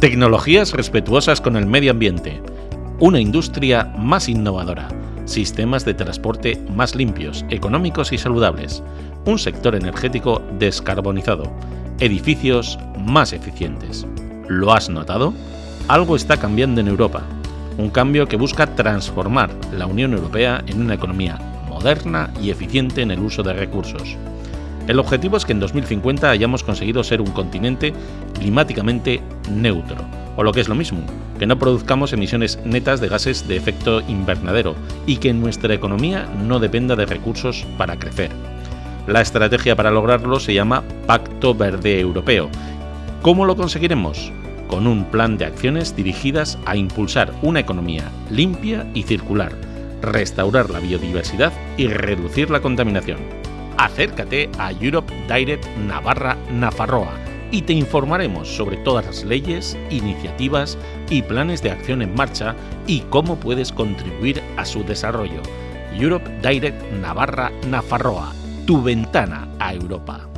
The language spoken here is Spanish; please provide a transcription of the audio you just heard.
Tecnologías respetuosas con el medio ambiente. Una industria más innovadora. Sistemas de transporte más limpios, económicos y saludables. Un sector energético descarbonizado. Edificios más eficientes. ¿Lo has notado? Algo está cambiando en Europa. Un cambio que busca transformar la Unión Europea en una economía moderna y eficiente en el uso de recursos. El objetivo es que en 2050 hayamos conseguido ser un continente climáticamente neutro, o lo que es lo mismo, que no produzcamos emisiones netas de gases de efecto invernadero y que nuestra economía no dependa de recursos para crecer. La estrategia para lograrlo se llama Pacto Verde Europeo. ¿Cómo lo conseguiremos? Con un plan de acciones dirigidas a impulsar una economía limpia y circular, restaurar la biodiversidad y reducir la contaminación acércate a Europe Direct Navarra Nafarroa y te informaremos sobre todas las leyes, iniciativas y planes de acción en marcha y cómo puedes contribuir a su desarrollo. Europe Direct Navarra Nafarroa, tu ventana a Europa.